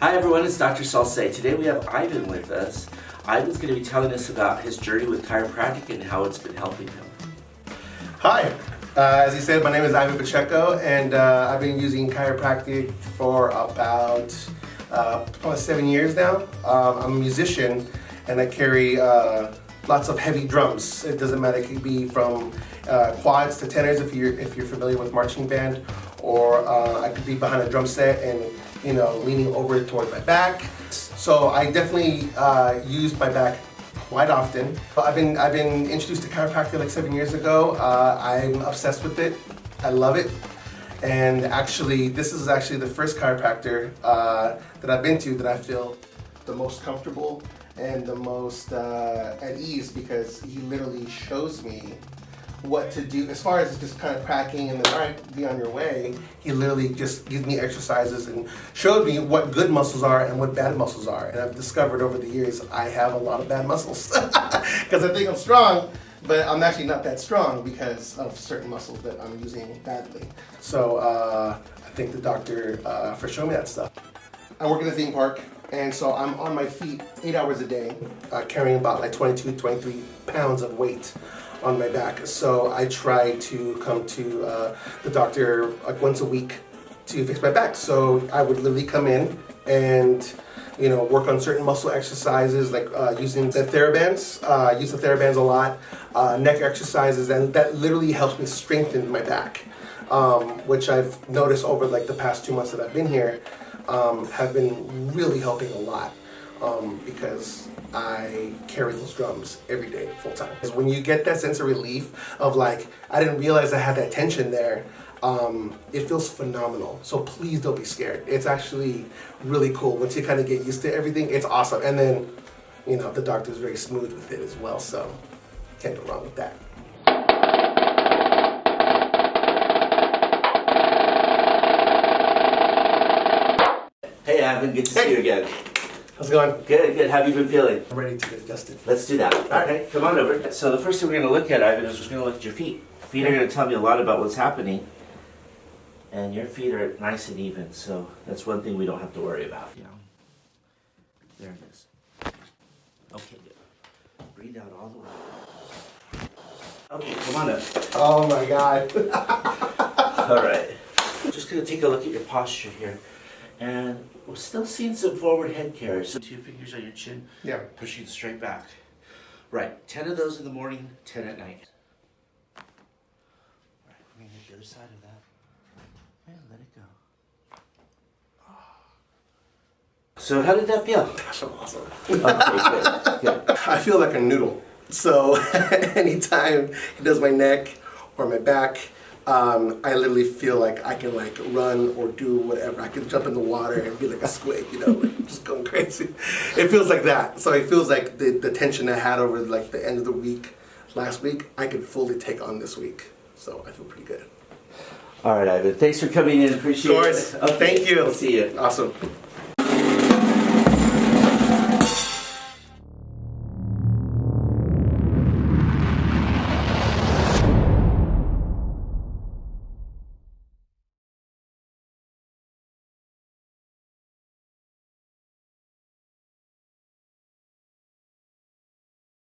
Hi everyone, it's Dr. Salce. Today we have Ivan with us. Ivan's going to be telling us about his journey with chiropractic and how it's been helping him. Hi, uh, as he said, my name is Ivan Pacheco and uh, I've been using chiropractic for about uh, almost seven years now. Um, I'm a musician and I carry uh, lots of heavy drums. It doesn't matter, it could be from uh, quads to tenors if you're, if you're familiar with marching band or uh, I could be behind a drum set and you know, leaning over towards my back. So I definitely uh, use my back quite often. I've been, I've been introduced to chiropractic like seven years ago. Uh, I'm obsessed with it. I love it. And actually, this is actually the first chiropractor uh, that I've been to that I feel the most comfortable and the most uh, at ease because he literally shows me what to do. As far as just kind of cracking and then all right be on your way he literally just gives me exercises and showed me what good muscles are and what bad muscles are. And I've discovered over the years I have a lot of bad muscles. Because I think I'm strong but I'm actually not that strong because of certain muscles that I'm using badly. So uh, I thank the doctor uh, for showing me that stuff. I work in a theme park and so I'm on my feet eight hours a day uh, carrying about like 22 23 pounds of weight on my back. So I try to come to uh, the doctor like once a week to fix my back. So I would literally come in and you know, work on certain muscle exercises like uh, using the TheraBands. Uh, I use the TheraBands a lot. Uh, neck exercises, and that literally helps me strengthen my back, um, which I've noticed over like the past two months that I've been here, um, have been really helping a lot um, because I carry those drums every day, full time. Because when you get that sense of relief of like, I didn't realize I had that tension there, um, it feels phenomenal. So please don't be scared. It's actually really cool. Once you kind of get used to everything, it's awesome. And then, you know, the doctor's very smooth with it as well, so can't go wrong with that. Hey Ivan, good to see you again. How's it going? Good, good. How have you been feeling? I'm ready to get adjusted. Let's do that. Okay, come on over. So the first thing we're going to look at, Ivan, is we're going to look at your feet. Feet are going to tell me a lot about what's happening. And your feet are nice and even, so that's one thing we don't have to worry about. Yeah. There it is. Okay, good. Breathe out all the way. Okay, come on up. Oh my god. All right. Just going to take a look at your posture here. And we're still seeing some forward head carries. So two fingers on your chin, yeah. pushing straight back. Right, 10 of those in the morning, 10 at night. Right, we're gonna hit the other side of that. And let it go. Ah. So how did that feel? Gosh, I'm awesome. Okay, good, good. I feel like a noodle. So anytime he does my neck or my back, um, I literally feel like I can like run or do whatever. I can jump in the water and be like a squid, you know, like just going crazy. It feels like that. So it feels like the, the tension I had over like the end of the week last week, I could fully take on this week. So I feel pretty good. All right, Ivan, thanks for coming in. Appreciate Of course. it. Okay, Thank you. I'll see you. Awesome.